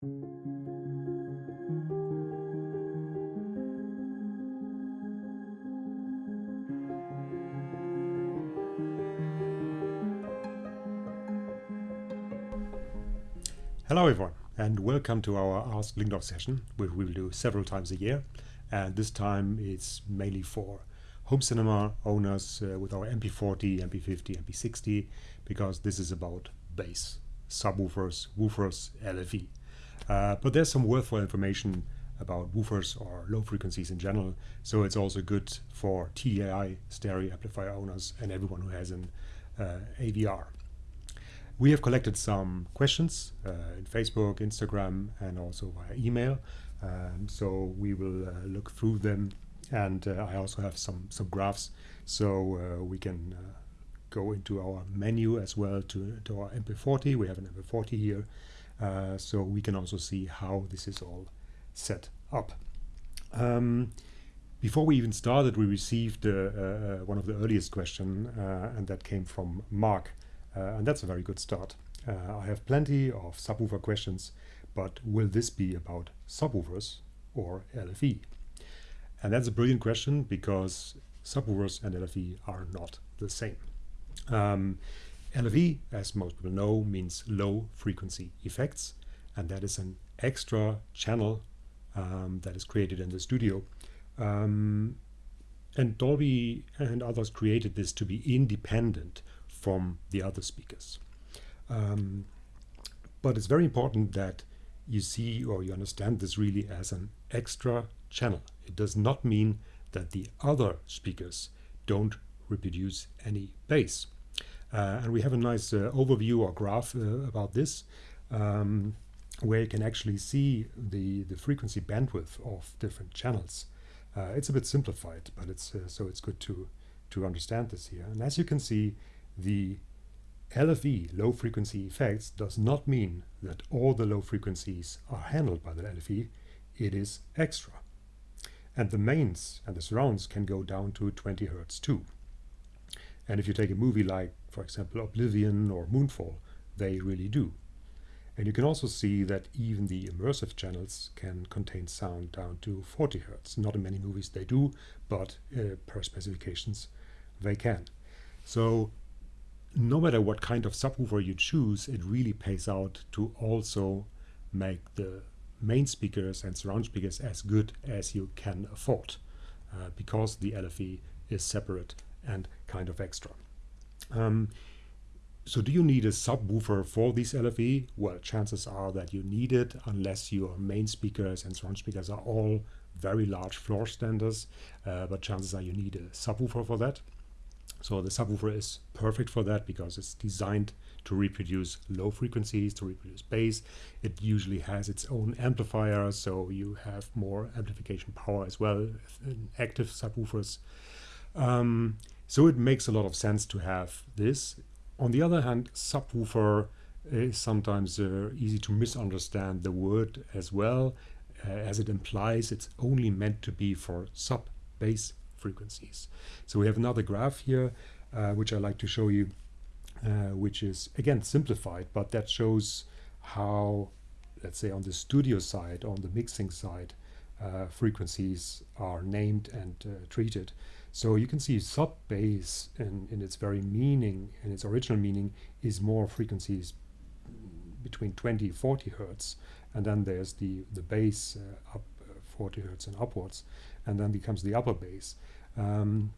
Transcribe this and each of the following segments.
Hello everyone and welcome to our Ask Lyngdorf session which we will do several times a year and this time it's mainly for home cinema owners uh, with our MP40, MP50, MP60 because this is about bass, subwoofers, woofers, LFE. Uh, but there's some worthwhile information about woofers or low frequencies in general so it's also good for TDAI stereo amplifier owners and everyone who has an uh, AVR. We have collected some questions uh, in Facebook, Instagram, and also via email. Um, so we will uh, look through them, and uh, I also have some some graphs, so uh, we can uh, go into our menu as well to, to our MP40. We have an MP40 here, so we can also see how this is all set up. Um, before we even started, we received one of the earliest questions, and that came from Mark. Uh, and that's a very good start. Uh, I have plenty of subwoofer questions, but will this be about subwoofers or LFE? And that's a brilliant question because subwoofers and LFE are not the same. Um, LFE, as most people know, means low frequency effects, and that is an extra channel um, that is created in the studio. Um, and Dolby and others created this to be independent from the other speakers. Um, but it's very important that you see or you understand this really as an extra channel. It does not mean that the other speakers don't reproduce any bass. Uh, and we have a nice uh, overview or graph uh, about this, um, where you can actually see the, the frequency bandwidth of different channels. Uh, it's a bit simplified, but it's uh, so it's good to, to understand this here. And as you can see, the LFE, low frequency effects, does not mean that all the low frequencies are handled by the LFE, it is extra. And the mains and the surrounds can go down to 20 Hertz too. And if you take a movie like, for example, Oblivion or Moonfall, they really do. And you can also see that even the immersive channels can contain sound down to 40 Hertz. Not in many movies they do, but uh, per specifications they can. So no matter what kind of subwoofer you choose, it really pays out to also make the main speakers and surround speakers as good as you can afford uh, because the LFE is separate and kind of extra. Um, so do you need a subwoofer for these LFE? Well, chances are that you need it unless your main speakers and surround speakers are all very large floor standers, uh, but chances are you need a subwoofer for that. So the subwoofer is perfect for that because it's designed to reproduce low frequencies, to reproduce bass. It usually has its own amplifier, so you have more amplification power as well in active subwoofers. Um, so it makes a lot of sense to have this. On the other hand, subwoofer is sometimes uh, easy to misunderstand the word as well, uh, as it implies it's only meant to be for sub bass frequencies. So we have another graph here, uh, which I like to show you, uh, which is again simplified, but that shows how, let's say on the studio side, on the mixing side, uh, frequencies are named and uh, treated. So you can see sub bass in, in its very meaning, in its original meaning, is more frequencies between 20 40 hertz and then there's the the bass uh, up uh, 40 hertz and upwards and then becomes the upper bass. Um,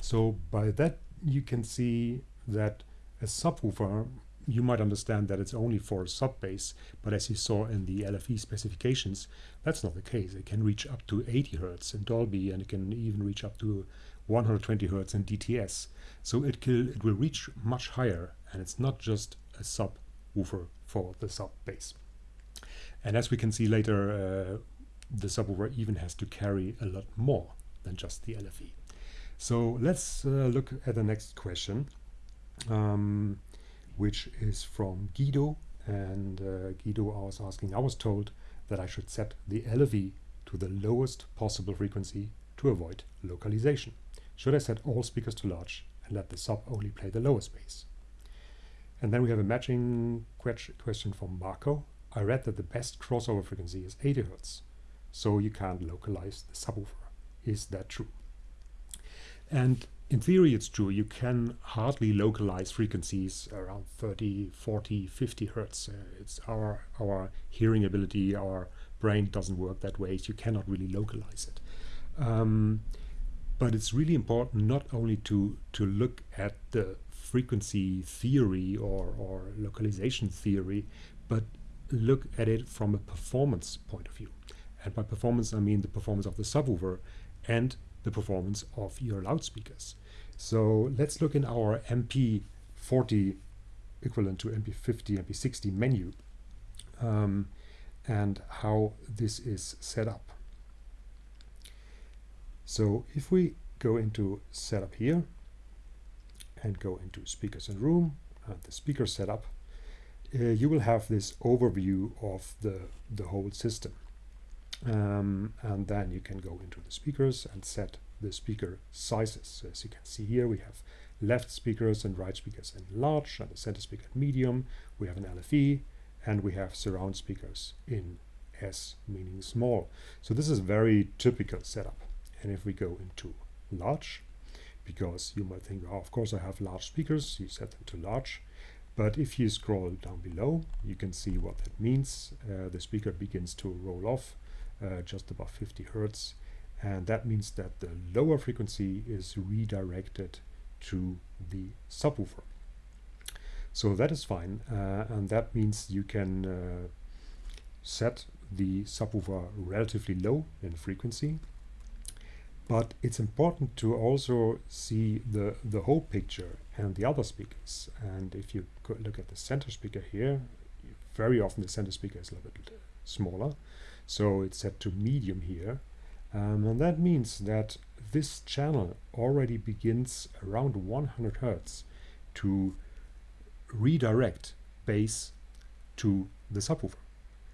so by that you can see that a subwoofer you might understand that it's only for sub bass, but as you saw in the LFE specifications, that's not the case. It can reach up to 80 Hertz in Dolby and it can even reach up to 120 Hertz in DTS. So it, can, it will reach much higher and it's not just a subwoofer for the sub bass. And as we can see later, uh, the subwoofer even has to carry a lot more than just the LFE. So let's uh, look at the next question, um, which is from Guido. And uh, Guido I was asking, I was told that I should set the LFE to the lowest possible frequency to avoid localization. Should I set all speakers to large and let the sub only play the lowest bass? And then we have a matching question from Marco. I read that the best crossover frequency is 80 Hertz, so you can't localize the subwoofer. Is that true? And in theory, it's true. You can hardly localize frequencies around 30, 40, 50 Hertz. Uh, it's our, our hearing ability, our brain doesn't work that way. So you cannot really localize it. Um, but it's really important not only to, to look at the frequency theory or, or localization theory, but look at it from a performance point of view. And by performance, I mean the performance of the subwoofer and the performance of your loudspeakers. So let's look in our MP40 equivalent to MP50, MP60 menu um, and how this is set up. So if we go into setup here and go into speakers and room and the speaker setup, uh, you will have this overview of the, the whole system. Um, and then you can go into the speakers and set the speaker sizes. So as you can see here, we have left speakers and right speakers in large and the center speaker in medium. We have an LFE and we have surround speakers in S, meaning small. So this is a very typical setup. And if we go into large, because you might think, oh, of course I have large speakers, you set them to large. But if you scroll down below, you can see what that means. Uh, the speaker begins to roll off uh, just above 50 hertz. And that means that the lower frequency is redirected to the subwoofer. So that is fine. Uh, and that means you can uh, set the subwoofer relatively low in frequency but it's important to also see the, the whole picture and the other speakers. And if you look at the center speaker here, very often the center speaker is a little bit smaller. So it's set to medium here. Um, and that means that this channel already begins around 100 Hertz to redirect bass to the subwoofer.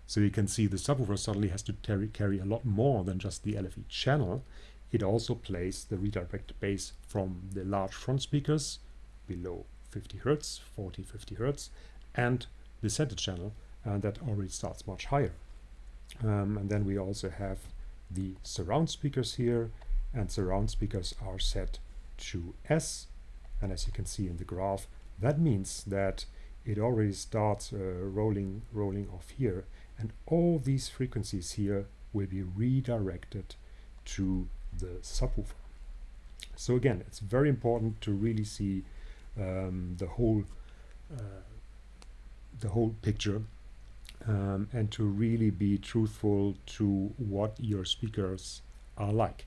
So you can see the subwoofer suddenly has to carry a lot more than just the LFE channel. It also plays the redirected bass from the large front speakers below 50 Hertz, 40, 50 Hertz, and the center channel, and that already starts much higher. Um, and then we also have the surround speakers here, and surround speakers are set to S. And as you can see in the graph, that means that it already starts uh, rolling, rolling off here, and all these frequencies here will be redirected to the subwoofer. So again, it's very important to really see um, the whole uh, the whole picture um, and to really be truthful to what your speakers are like.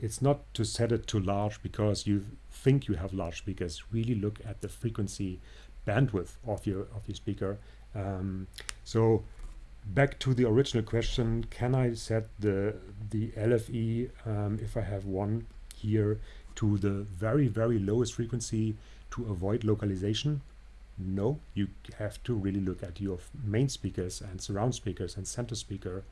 It's not to set it too large because you think you have large speakers. Really look at the frequency bandwidth of your of your speaker. Um, so back to the original question, can I set the, the LFE, um, if I have one here, to the very, very lowest frequency to avoid localization? No, you have to really look at your main speakers and surround speakers and center speaker,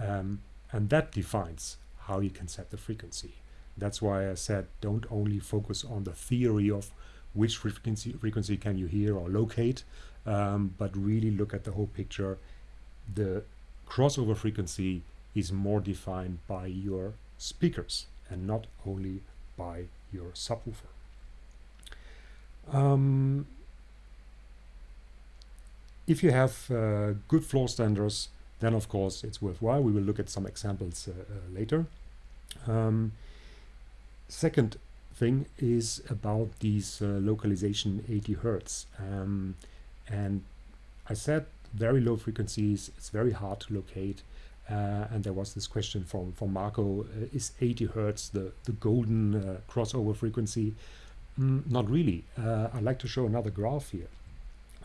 um, and that defines how you can set the frequency. That's why I said don't only focus on the theory of which frequency, frequency can you hear or locate, um, but really look at the whole picture the crossover frequency is more defined by your speakers and not only by your subwoofer. Um, if you have uh, good floor standards, then of course it's worthwhile. We will look at some examples uh, uh, later. Um, second thing is about these uh, localization 80 Hertz. Um, and I said very low frequencies, it's very hard to locate. Uh, and there was this question from, from Marco, uh, is 80 Hertz the, the golden uh, crossover frequency? Mm, not really. Uh, I'd like to show another graph here.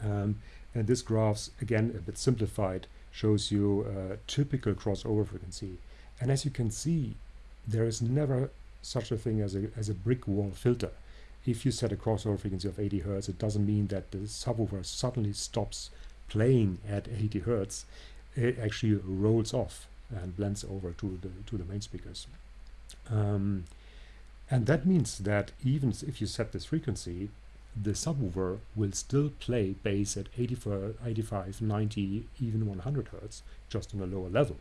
Um, and this graph, again, a bit simplified, shows you a typical crossover frequency. And as you can see, there is never such a thing as a, as a brick wall filter. If you set a crossover frequency of 80 Hertz, it doesn't mean that the subwoofer suddenly stops playing at 80 hertz, it actually rolls off and blends over to the to the main speakers. Um, and that means that even if you set this frequency, the subwoofer will still play bass at 85, 85 90, even 100 hertz, just on a lower level.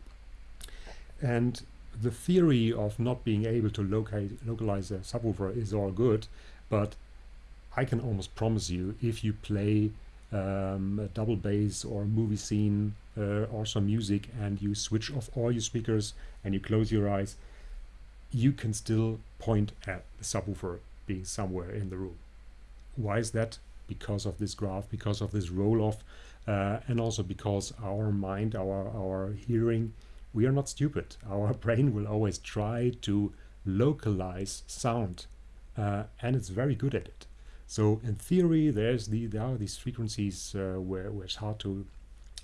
And the theory of not being able to locate, localize a subwoofer is all good, but I can almost promise you if you play um, a double bass or a movie scene uh, or some music and you switch off all your speakers and you close your eyes, you can still point at the subwoofer being somewhere in the room. Why is that? Because of this graph, because of this roll off, uh, and also because our mind, our, our hearing, we are not stupid. Our brain will always try to localize sound, uh, and it's very good at it. So in theory, there's the there are these frequencies uh, where, where it's hard to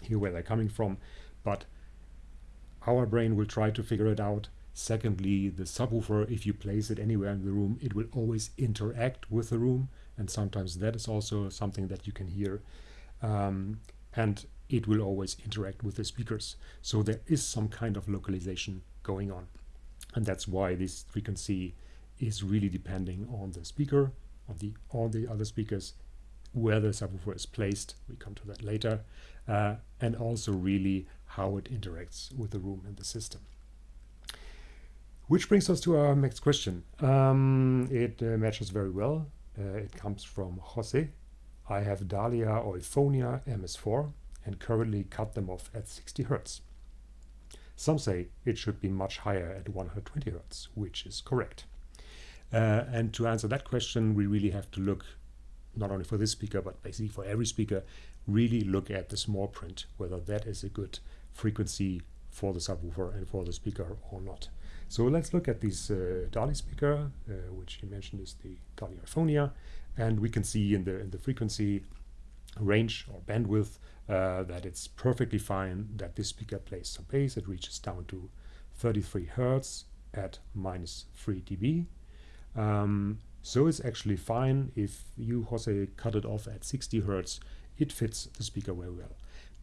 hear where they're coming from, but our brain will try to figure it out. Secondly, the subwoofer, if you place it anywhere in the room, it will always interact with the room, and sometimes that is also something that you can hear. Um, and it will always interact with the speakers. So there is some kind of localization going on. And that's why this frequency is really depending on the speaker, on the all the other speakers, where the subwoofer is placed. We come to that later. Uh, and also really how it interacts with the room and the system. Which brings us to our next question. Um, it uh, matches very well. Uh, it comes from Jose. I have DALI Euphonia MS4 and currently cut them off at 60 Hz. Some say it should be much higher at 120 Hz, which is correct. Uh, and to answer that question, we really have to look, not only for this speaker, but basically for every speaker, really look at the small print, whether that is a good frequency for the subwoofer and for the speaker or not. So let's look at this uh, DALI speaker, uh, which he mentioned is the DALI Euphonia, and we can see in the in the frequency range or bandwidth uh, that it's perfectly fine that this speaker plays some bass. It reaches down to 33 hertz at minus 3 dB. Um, so it's actually fine if you, Jose, cut it off at 60 hertz. It fits the speaker very well.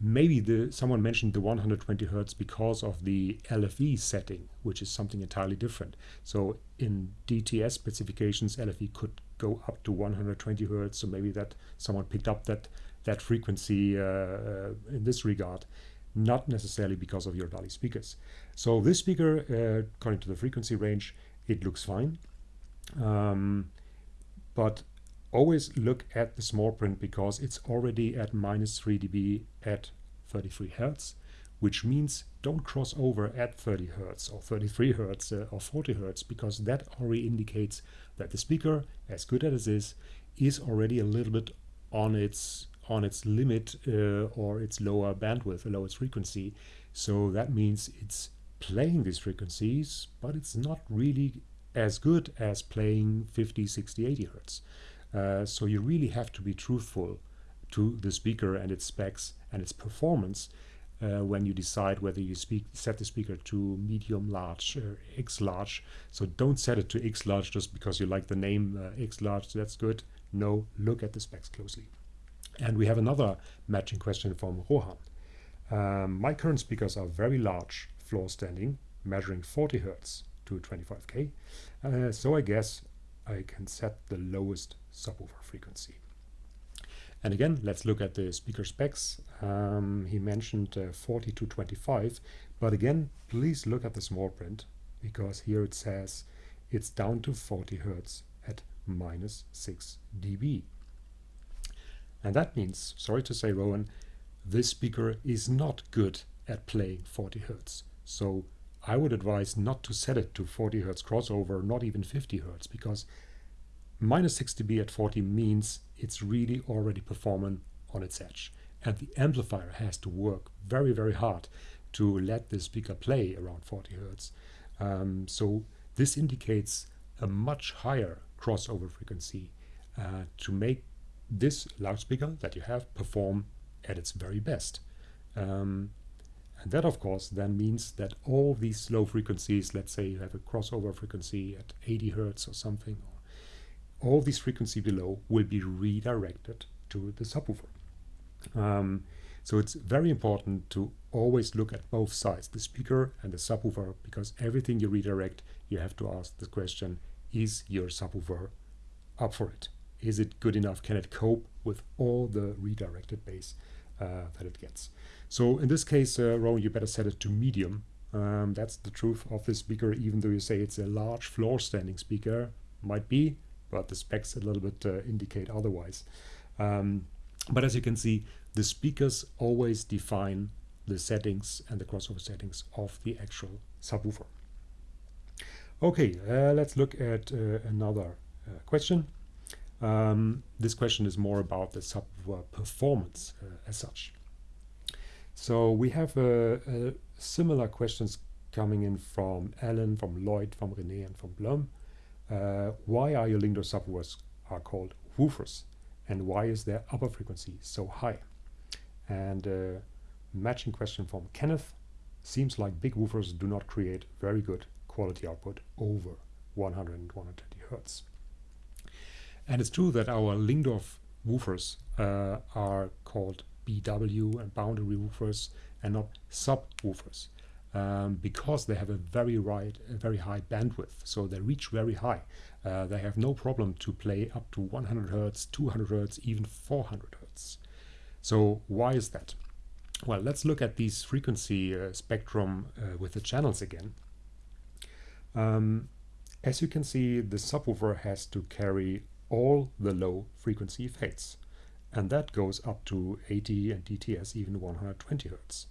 Maybe the someone mentioned the 120 hertz because of the LFE setting, which is something entirely different. So in DTS specifications, LFE could go up to 120 hertz. So maybe that someone picked up that that frequency uh, uh, in this regard, not necessarily because of your DALI speakers. So this speaker, uh, according to the frequency range, it looks fine. Um, but always look at the small print because it's already at minus 3 dB at 33 Hertz, which means don't cross over at 30 Hertz or 33 Hertz uh, or 40 Hertz because that already indicates that the speaker, as good as it is, is already a little bit on its on its limit uh, or its lower bandwidth, lower its frequency. So that means it's playing these frequencies, but it's not really as good as playing 50, 60, 80 hertz. Uh, so you really have to be truthful to the speaker and its specs and its performance uh, when you decide whether you speak, set the speaker to medium large or X large. So don't set it to X large just because you like the name uh, X large. That's good. No, look at the specs closely. And we have another matching question from Rohan. Um, my current speakers are very large, floor standing, measuring 40 Hertz to 25K. Uh, so I guess I can set the lowest subwoofer frequency. And again, let's look at the speaker specs. Um, he mentioned uh, 40 to 25, but again, please look at the small print because here it says it's down to 40 Hertz at minus 6 dB. And that means, sorry to say, Rowan, this speaker is not good at playing 40 Hertz. So I would advise not to set it to 40 Hertz crossover, not even 50 Hertz, because minus 6 dB at 40 means it's really already performing on its edge. And the amplifier has to work very, very hard to let the speaker play around 40 Hertz. Um, so this indicates a much higher crossover frequency uh, to make this loudspeaker that you have perform at its very best. Um, and that, of course, then means that all these low frequencies, let's say you have a crossover frequency at 80 hertz or something, all these frequency below will be redirected to the subwoofer. Um, so it's very important to always look at both sides, the speaker and the subwoofer, because everything you redirect, you have to ask the question, is your subwoofer up for it? is it good enough? Can it cope with all the redirected bass uh, that it gets? So in this case, uh, Rowan, you better set it to medium. Um, that's the truth of this speaker, even though you say it's a large floor standing speaker, might be, but the specs a little bit uh, indicate otherwise. Um, but as you can see, the speakers always define the settings and the crossover settings of the actual subwoofer. Okay, uh, let's look at uh, another uh, question. Um, this question is more about the subwoofer performance uh, as such. So we have uh, uh, similar questions coming in from Alan, from Lloyd, from René, and from Blum. why are your Lyngdorf subwoofers are called woofers? And why is their upper frequency so high? And matching question from Kenneth. Seems like big woofers do not create very good quality output over 100 and 120 hertz. And it's true that our Lyngdorf woofers uh, are called BW and boundary woofers and not subwoofers um, because they have a very right, a very high bandwidth. So they reach very high. Uh, they have no problem to play up to 100 hertz, 200 hertz, even 400 hertz. So why is that? Well, let's look at these frequency uh, spectrum uh, with the channels again. Um, as you can see, the subwoofer has to carry all the low frequency fades. And that goes up to 80 and DTS even 120 Hertz.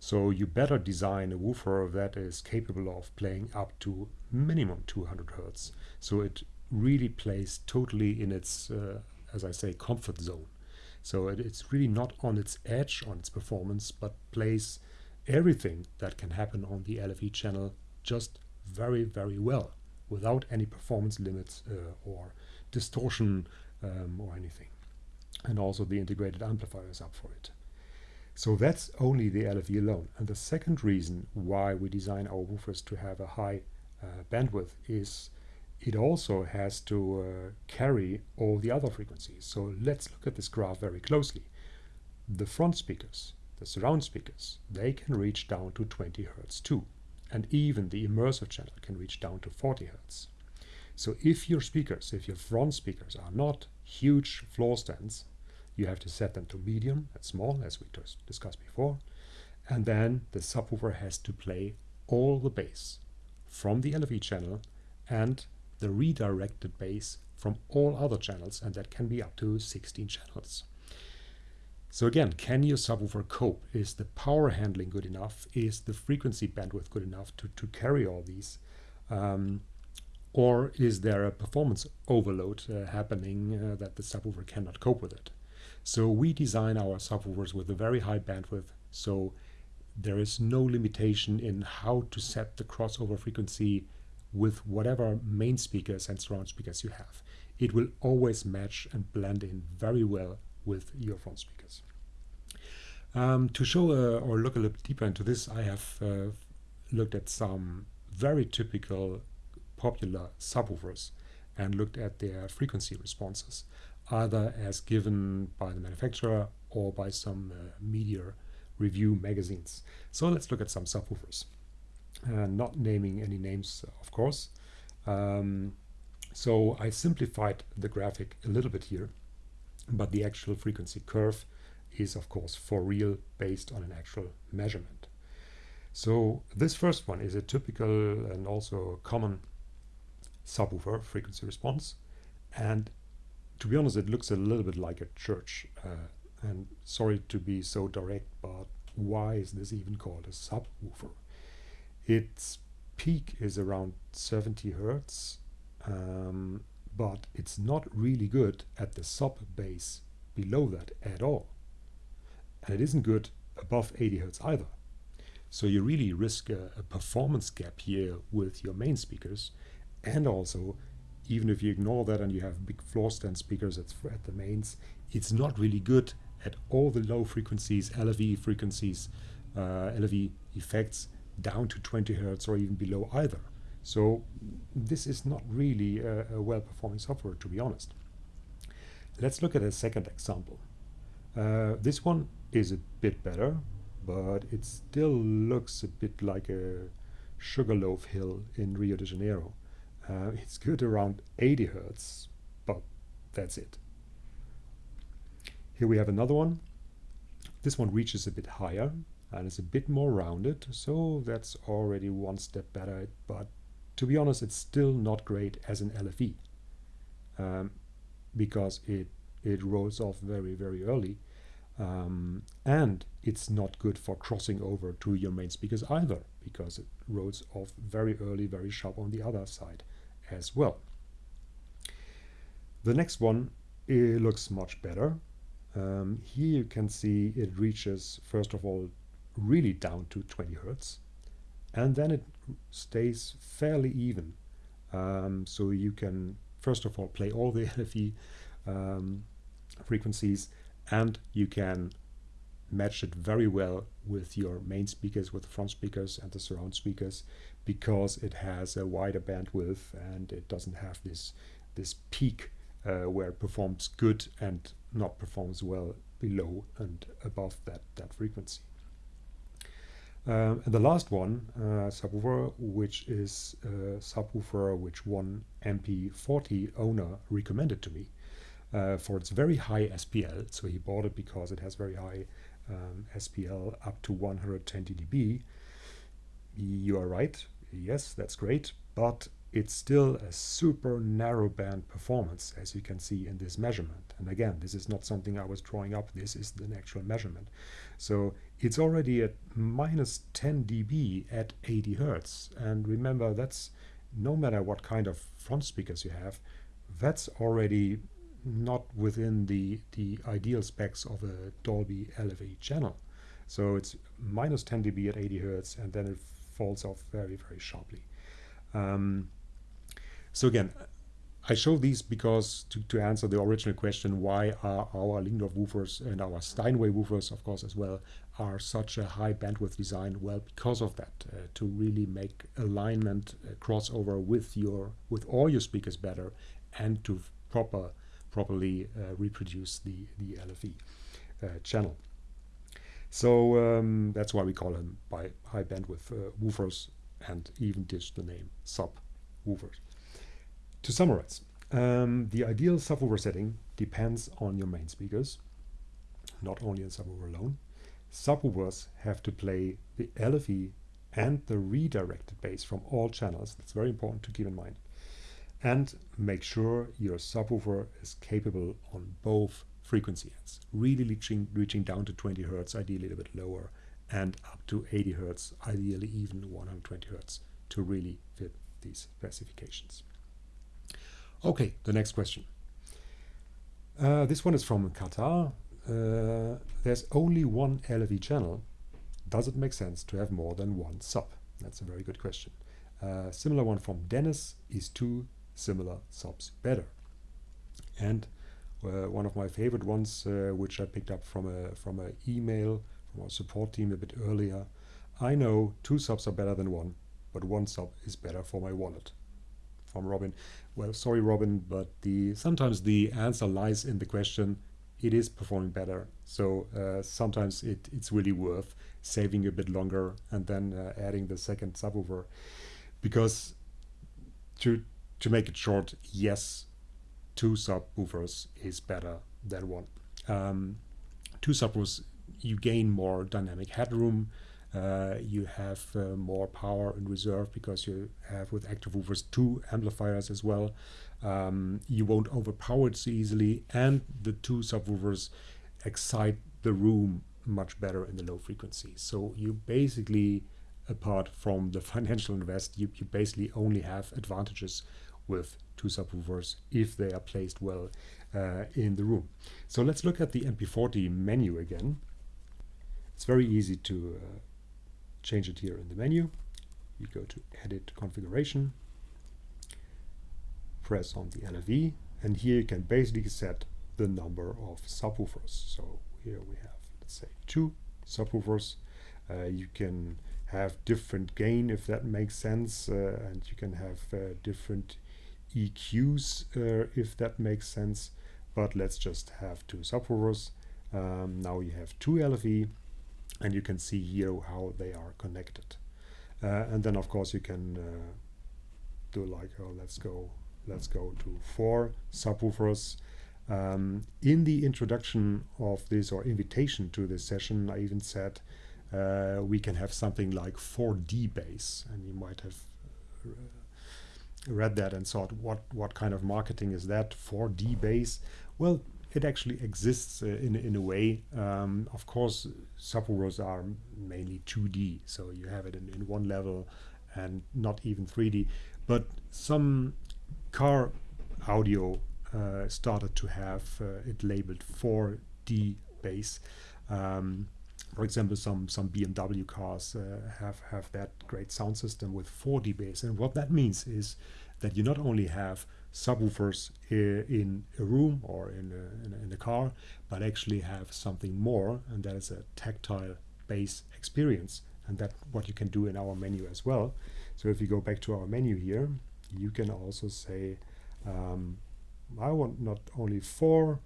So you better design a woofer that is capable of playing up to minimum 200 Hertz. So it really plays totally in its, uh, as I say, comfort zone. So it, it's really not on its edge on its performance, but plays everything that can happen on the LFE channel just very, very well without any performance limits uh, or distortion um, or anything. And also the integrated amplifier is up for it. So that's only the LFE alone. And the second reason why we design our woofers to have a high uh, bandwidth is it also has to uh, carry all the other frequencies. So let's look at this graph very closely. The front speakers, the surround speakers, they can reach down to 20 Hertz too and even the immersive channel can reach down to 40 Hertz. So if your speakers, if your front speakers are not huge floor stands, you have to set them to medium and small, as we just discussed before, and then the subwoofer has to play all the bass from the LFE channel and the redirected bass from all other channels, and that can be up to 16 channels. So again, can your subwoofer cope? Is the power handling good enough? Is the frequency bandwidth good enough to, to carry all these? Um, or is there a performance overload uh, happening uh, that the subwoofer cannot cope with it? So we design our subwoofers with a very high bandwidth, so there is no limitation in how to set the crossover frequency with whatever main speakers and surround speakers you have. It will always match and blend in very well with your front speakers. Um, to show uh, or look a little deeper into this, I have uh, looked at some very typical popular subwoofers and looked at their frequency responses, either as given by the manufacturer or by some uh, media review magazines. So let's look at some subwoofers. Uh, not naming any names, of course. Um, so I simplified the graphic a little bit here but the actual frequency curve is of course for real based on an actual measurement. So this first one is a typical and also common subwoofer frequency response and to be honest it looks a little bit like a church uh, and sorry to be so direct but why is this even called a subwoofer? Its peak is around 70 hertz um, but it's not really good at the sub bass below that at all. And it isn't good above 80 Hz either. So you really risk a, a, performance gap here with your main speakers. And also, even if you ignore that and you have big floor stand speakers at, at the mains, it's not really good at all the low frequencies, LFE frequencies, uh, LFE effects down to 20 hertz or even below either. So this is not really a, a well-performing software, to be honest. Let's look at a second example. Uh, this one is a bit better, but it still looks a bit like a Sugarloaf Hill in Rio de Janeiro. Uh, it's good around 80 hertz, but that's it. Here we have another one. This one reaches a bit higher and is a bit more rounded, so that's already one step better, but to be honest, it's still not great as an LFE um, because it, it rolls off very, very early. Um, and it's not good for crossing over to your main speakers either because it rolls off very early, very sharp on the other side as well. The next one it looks much better. Um, here you can see it reaches first of all really down to 20 hertz and then it stays fairly even. Um, so you can first of all play all the LFE um, frequencies and you can match it very well with your main speakers, with the front speakers and the surround speakers because it has a wider bandwidth and it doesn't have this this peak uh, where it performs good and not performs well below and above that, that frequency. Um, and the last one, uh, subwoofer, which is a subwoofer which one MP40 owner recommended to me uh, for its very high SPL. So he bought it because it has very high um, SPL up to 120 dB. You are right. Yes, that's great. But it's still a super narrow band performance, as you can see in this measurement. And again, this is not something I was drawing up. This is an actual measurement. So it's already at minus 10 dB at 80 Hertz. And remember, that's no matter what kind of front speakers you have, that's already not within the, the ideal specs of a Dolby LFE channel. So it's minus 10 dB at 80 Hertz, and then it falls off very, very sharply. Um, so again, I show these because to, to answer the original question, why are our Lyngdorf woofers and our Steinway woofers, of course, as well, are such a high bandwidth design? Well, because of that, uh, to really make alignment uh, crossover with your with all your speakers better, and to proper properly uh, reproduce the the LFE uh, channel. So um, that's why we call them by high bandwidth uh, woofers, and even dish the name sub woofers. To summarize, um, the ideal subwoofer setting depends on your main speakers, not only on subwoofer alone. Subwoofers have to play the LFE and the redirected bass from all channels. That's very important to keep in mind. And make sure your subwoofer is capable on both frequency ends, really reaching, reaching down to 20 Hertz, ideally a little bit lower, and up to 80 Hertz, ideally even 120 Hertz, to really fit these specifications. Okay, the next question. Uh, this one is from Qatar. Uh, there's only one LFE channel. Does it make sense to have more than one sub? That's a very good question. Uh, similar one from Dennis is two similar subs better? And uh, one of my favorite ones, uh, which I picked up from a from an email from our support team a bit earlier. I know two subs are better than one, but one sub is better for my wallet from Robin. Well, sorry, Robin, but the sometimes the answer lies in the question. It is performing better, so uh, sometimes it, it's really worth saving a bit longer and then uh, adding the second subwoofer, because to to make it short, yes, two subwoofers is better than one. Um, two subwoofers, you gain more dynamic headroom. Uh, you have uh, more power in reserve because you have with active woofers two amplifiers as well. Um, you won't overpower it so easily, and the two subwoofers excite the room much better in the low frequencies. So you basically, apart from the financial invest, you, you basically only have advantages with two subwoofers if they are placed well uh, in the room. So let's look at the MP40 menu again. It's very easy to uh, change it here in the menu. You go to Edit Configuration, press on the LFE, and here you can basically set the number of subwoofers. So here we have, let's say, two subwoofers. Uh, you can have different gain if that makes sense, uh, and you can have uh, different EQs uh, if that makes sense. But let's just have two subwoofers. Um, now you have two LFE and you can see here how they are connected. Uh, and then of course you can uh, do like, oh, let's go, let's go to four subwoofers. Um, in the introduction of this or invitation to this session, I even said uh, we can have something like 4D bass, and you might have uh, read that and thought, what what kind of marketing is that? 4D bass? Well, it actually exists uh, in in a way. Um, of course, subwoofers are mainly 2D, so you have it in, in one level and not even 3D. But some car audio uh, started to have uh, it labeled 4D bass. Um, for example, some some BMW cars uh, have have that great sound system with 4D bass, and what that means is that you not only have subwoofers in a room or in a, in a, in a car, but actually have something more, and that is a tactile bass experience, and that what you can do in our menu as well. So if you go back to our menu here, you can also say, um, I want not only four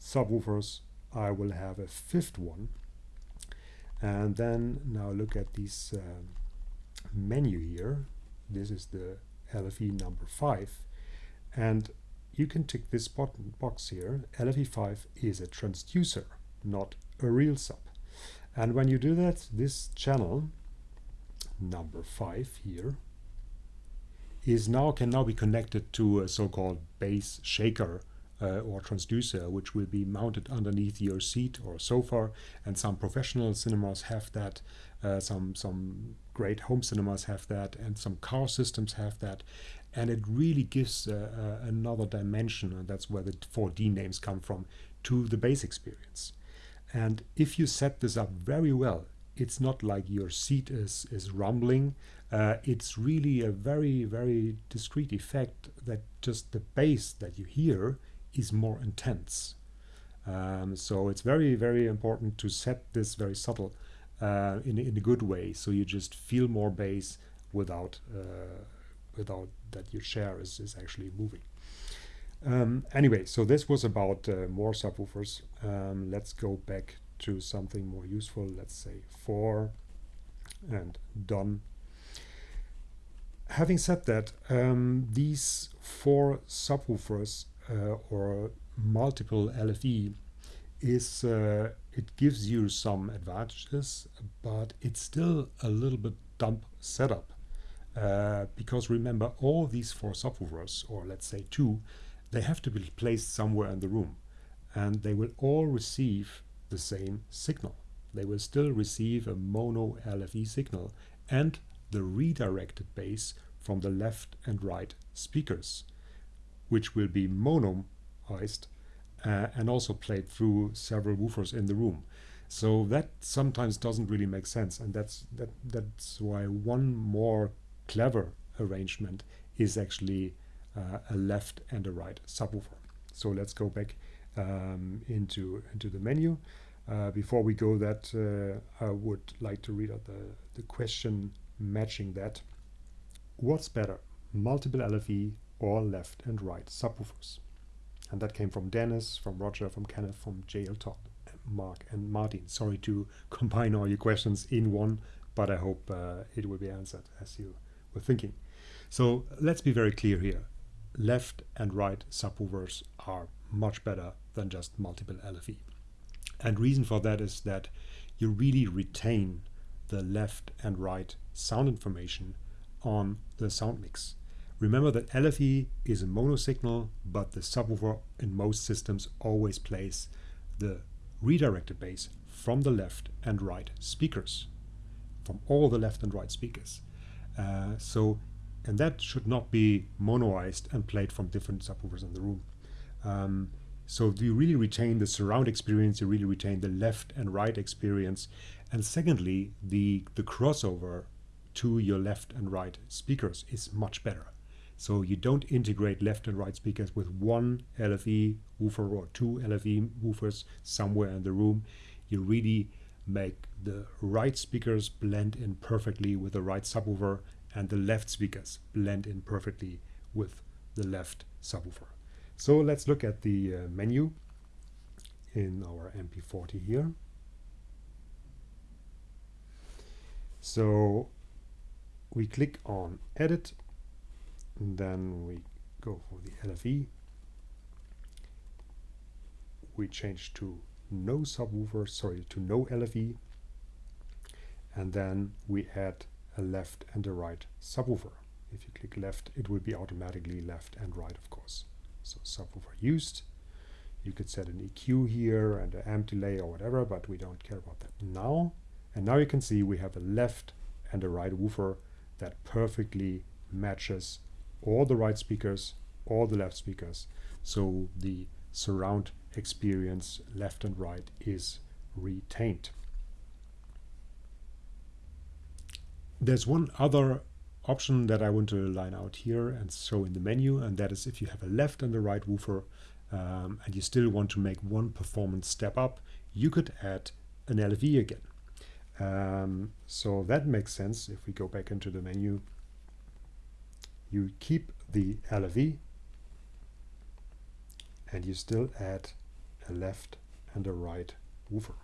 subwoofers, I will have a fifth one. And then now look at this um, menu here. This is the LFE number 5. And you can tick this button box here. LFE5 is a transducer, not a real sub. And when you do that, this channel, number 5 here, is now can now be connected to a so-called bass shaker uh, or transducer, which will be mounted underneath your seat or sofa. And some professional cinemas have that. Uh, some some great home cinemas have that, and some car systems have that. And it really gives uh, uh another dimension, and that's where the 4D names come from, to the bass experience. And if you set this up very well, it's not like your seat is is rumbling. Uh, it's really a very very discrete effect that just the bass that you hear is more intense. Um, so it's very, very important to set this very subtle uh, in, in a good way. So you just feel more bass without uh, without that your chair is, is actually moving. Um, anyway, so this was about uh, more subwoofers. Um, let's go back to something more useful. Let's say four and done. Having said that, um, these four subwoofers or multiple LFE is uh, it gives you some advantages, but it's still a little bit dumb setup. Uh, because remember, all these four subwoofers, or let's say two, they have to be placed somewhere in the room. And they will all receive the same signal. They will still receive a mono LFE signal and the redirected bass from the left and right speakers which will be monoized uh, and also played through several woofers in the room. So that sometimes doesn't really make sense, and that's that that's why one more clever arrangement is actually uh, a left and a right subwoofer. So let's go back um, into into the menu. Uh, before we go that, uh, I would like to read out the, the question matching that. What's better, multiple LFE or left and right subwoofers. And that came from Dennis, from Roger, from Kenneth, from JL Todd, Mark, and Martin. Sorry to combine all your questions in one, but I hope uh, it will be answered as you were thinking. So let's be very clear here. Left and right subwoofers are much better than just multiple LFE. And reason for that is that you really retain the left and right sound information on the sound mix. Remember that LFE is a mono signal, but the subwoofer in most systems always plays the redirected bass from the left and right speakers, from all the left and right speakers. Uh, so, and that should not be monoized and played from different subwoofers in the room. Um, so you really retain the surround experience, you really retain the left and right experience. And secondly, the, the crossover to your left and right speakers is much better. So you don't integrate left and right speakers with one LFE woofer or two LFE woofers somewhere in the room. You really make the right speakers blend in perfectly with the right subwoofer and the left speakers blend in perfectly with the left subwoofer. So let's look at the uh, menu in our MP40 here. So we click on edit then we go for the LFE we change to no subwoofer, sorry, to no LFE. And then we add a left and a right subwoofer. If you click left, it will be automatically left and right, of course. So subwoofer used. You could set an EQ here and an amp delay or whatever, but we don't care about that now. And now you can see we have a left and a right woofer that perfectly matches all the right speakers, all the left speakers. So the surround experience left and right is retained. There's one other option that I want to line out here and show in the menu, and that is if you have a left and a right woofer um, and you still want to make one performance step up, you could add an LFE again. Um, so that makes sense if we go back into the menu. You keep the LFE and you still add a left and a right woofer.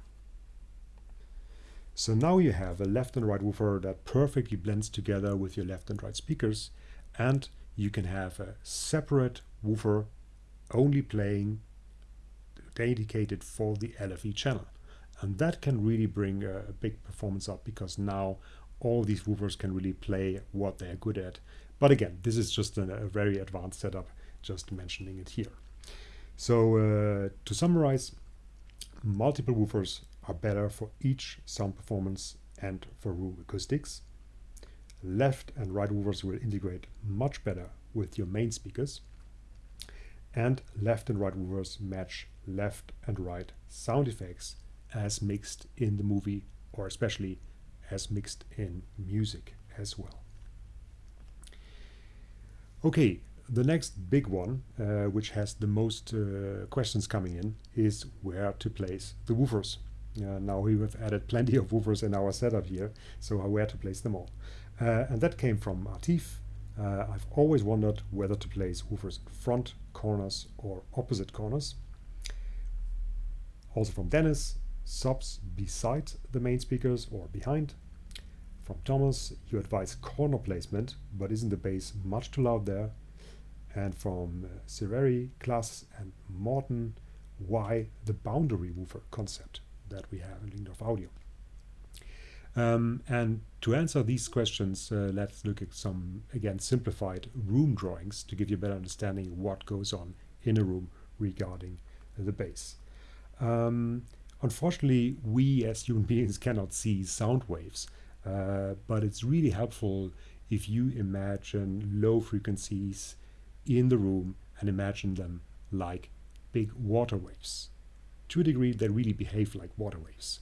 So now you have a left and right woofer that perfectly blends together with your left and right speakers and you can have a separate woofer only playing dedicated for the LFE channel. And that can really bring a, a big performance up because now all these woofers can really play what they're good at. But again, this is just a, a very advanced setup, just mentioning it here. So uh, to summarize, multiple woofers are better for each sound performance and for room acoustics. Left and right woofers will integrate much better with your main speakers. And left and right woofers match left and right sound effects as mixed in the movie or especially as mixed in music as well. Okay, the next big one, uh, which has the most uh, questions coming in, is where to place the woofers. Uh, now we have added plenty of woofers in our setup here, so where to place them all. Uh, and that came from Artif. Uh, I've always wondered whether to place woofers in front corners or opposite corners. Also from Dennis, subs beside the main speakers or behind. From Thomas, you advise corner placement, but isn't the bass much too loud there? And from uh, Severi, Klaas and Morton, why the boundary woofer concept that we have in Lyngdorf Audio? Um, and to answer these questions, uh, let's look at some, again, simplified room drawings to give you a better understanding of what goes on in a room regarding the bass. Um, unfortunately, we as human beings cannot see sound waves, uh, but it's really helpful if you imagine low frequencies in the room and imagine them like big water waves. To a degree, they really behave like water waves.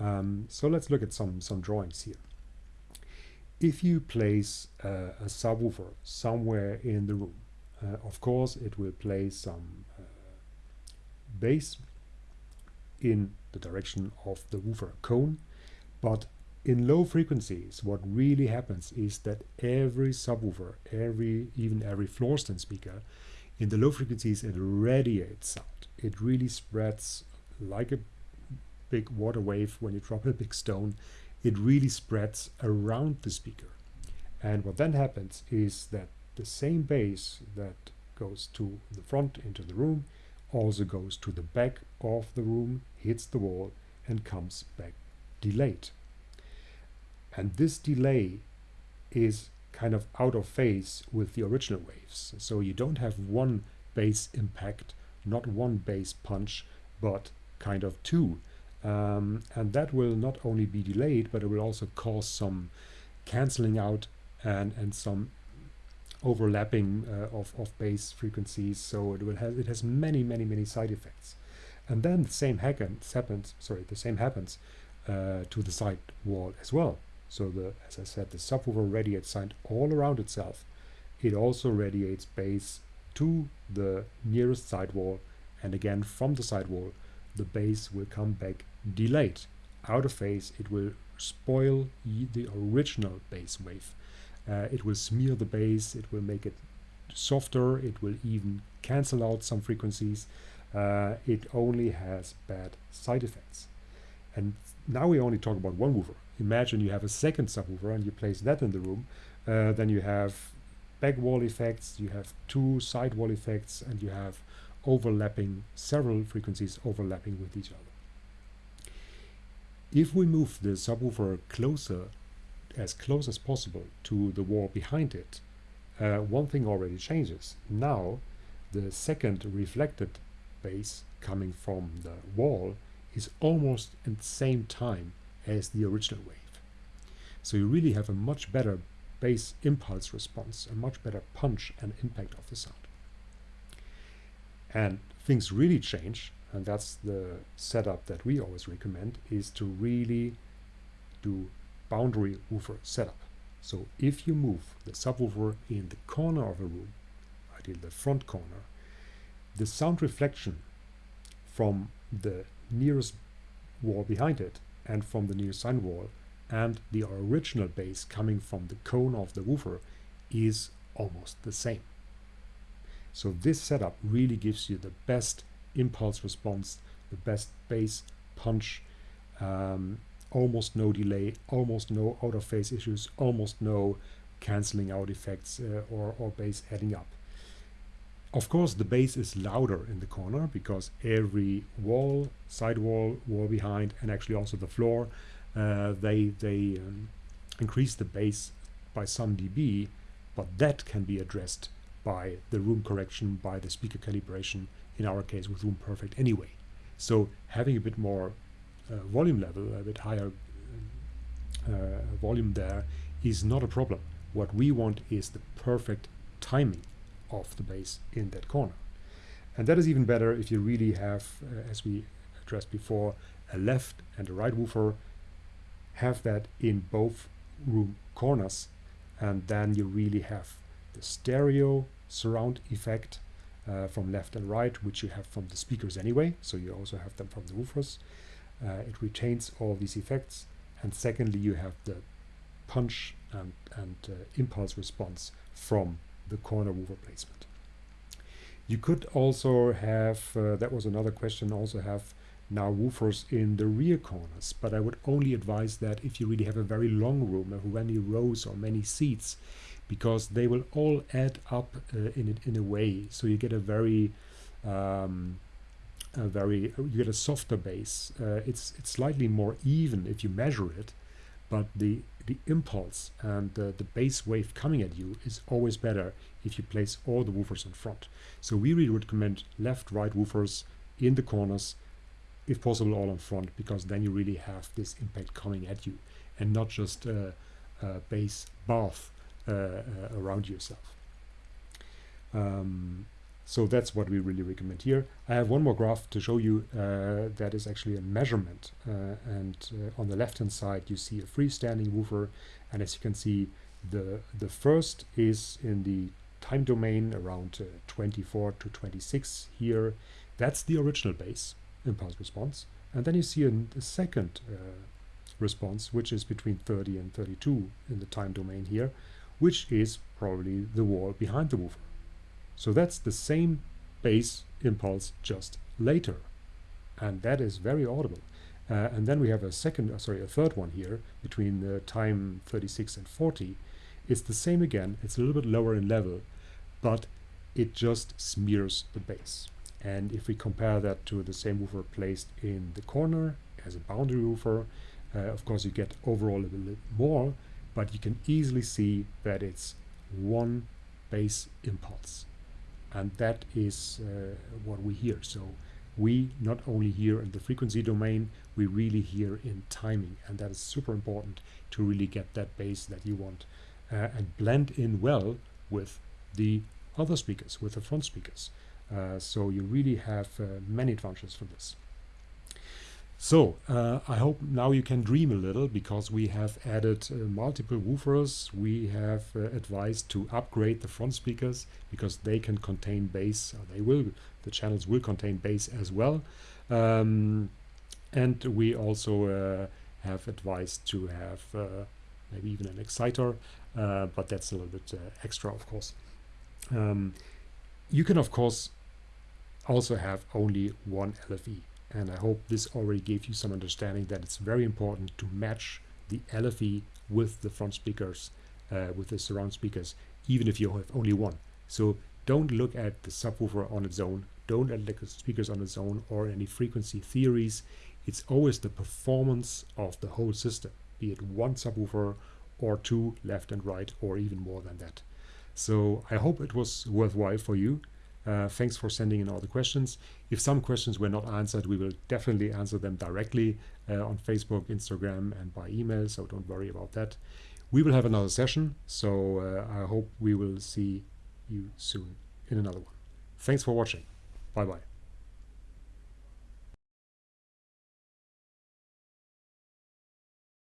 Um, so let's look at some, some drawings here. If you place uh, a subwoofer somewhere in the room, uh, of course it will play some uh, bass in the direction of the woofer cone, but in low frequencies, what really happens is that every subwoofer, every even every floor stand speaker, in the low frequencies it radiates sound. It really spreads like a big water wave when you drop a big stone. It really spreads around the speaker. And what then happens is that the same bass that goes to the front into the room also goes to the back of the room, hits the wall and comes back delayed. And this delay is kind of out of phase with the original waves. So you don't have one bass impact, not one bass punch, but kind of two. Um, and that will not only be delayed, but it will also cause some canceling out and, and some overlapping uh, of, of bass frequencies. So it will have it has many, many, many side effects. And then the same happens, happens sorry, the same happens uh, to the side wall as well. So the, as I said, the subwoofer radiates sound all around itself. It also radiates bass to the nearest sidewall and again from the sidewall the bass will come back delayed. Out of phase it will spoil the original bass wave. Uh, it will smear the bass, it will make it softer, it will even cancel out some frequencies. Uh, it only has bad side effects. And now we only talk about one woofer imagine you have a second subwoofer and you place that in the room, uh, then you have back wall effects, you have two side wall effects, and you have overlapping, several frequencies overlapping with each other. If we move the subwoofer closer, as close as possible to the wall behind it, uh, one thing already changes. Now, the second reflected bass coming from the wall is almost at the same time as the original wave. So you really have a much better bass impulse response, a much better punch and impact of the sound. And things really change, and that's the setup that we always recommend, is to really do boundary woofer setup. So if you move the subwoofer in the corner of a room, ideally the front corner, the sound reflection from the nearest wall behind it and from the near sine wall and the original bass coming from the cone of the woofer is almost the same. So this setup really gives you the best impulse response, the best bass punch, um, almost no delay, almost no out of phase issues, almost no cancelling out effects uh, or, or bass adding up. Of course, the bass is louder in the corner because every wall, side wall, wall behind, and actually also the floor, uh, they they um, increase the bass by some dB, but that can be addressed by the room correction, by the speaker calibration, in our case with Room Perfect anyway. So having a bit more uh, volume level, a bit higher uh, volume there is not a problem. What we want is the perfect timing of the bass in that corner. And that is even better if you really have, uh, as we addressed before, a left and a right woofer, have that in both room corners, and then you really have the stereo surround effect uh, from left and right, which you have from the speakers anyway, so you also have them from the woofers. Uh, it retains all these effects, and secondly, you have the punch and, and uh, impulse response from the corner woofer placement. You could also have, uh, that was another question, also have now woofers in the rear corners, but I would only advise that if you really have a very long room, of many rows or many seats, because they will all add up uh, in it in a way. So you get a very, um, a very, you get a softer bass. Uh, it's it's slightly more even if you measure it, but the the impulse and the, the bass wave coming at you is always better if you place all the woofers in front. So we really recommend left, right woofers in the corners, if possible all in front, because then you really have this impact coming at you and not just a, a bass bath uh, uh, around yourself. Um, so that's what we really recommend here. I have one more graph to show you uh, that is actually a measurement. Uh, and uh, on the left hand side you see a freestanding woofer and as you can see the, the first is in the time domain around uh, 24 to 26 here. That's the original bass impulse response. And then you see a second uh, response which is between 30 and 32 in the time domain here, which is probably the wall behind the woofer. So that's the same bass impulse just later. And that is very audible. Uh, and then we have a second, uh, sorry, a third one here between the time 36 and 40. It's the same again. It's a little bit lower in level, but it just smears the bass. And if we compare that to the same woofer placed in the corner as a boundary woofer, uh, of course you get overall a little bit more, but you can easily see that it's one bass impulse and that is uh, what we hear. So we not only hear in the frequency domain, we really hear in timing, and that is super important to really get that bass that you want uh, and blend in well with the other speakers, with the front speakers. Uh, so you really have uh, many advantages from this. So uh, I hope now you can dream a little because we have added uh, multiple woofers. We have uh, advised to upgrade the front speakers because they can contain bass. they will, the channels will contain bass as well. Um, and we also uh, have advised to have uh, maybe even an exciter, uh, but that's a little bit extra, of course. Um, you can, of course, also have only one LFE. And I hope this already gave you some understanding that it's very important to match the LFE with the front speakers, uh, with the surround speakers, even if you have only one. So don't look at the subwoofer on its own, don't elect speakers on its own or any frequency theories. It's always the performance of the whole system, be it one subwoofer or two left and right or even more than that. So I hope it was worthwhile for you. Uh, thanks for sending in all the questions. If some questions were not answered, we will definitely answer them directly uh, on Facebook, Instagram, and by email, so don't worry about that. We will have another session, so uh, I hope we will see you soon in another one. Thanks for watching. Bye bye.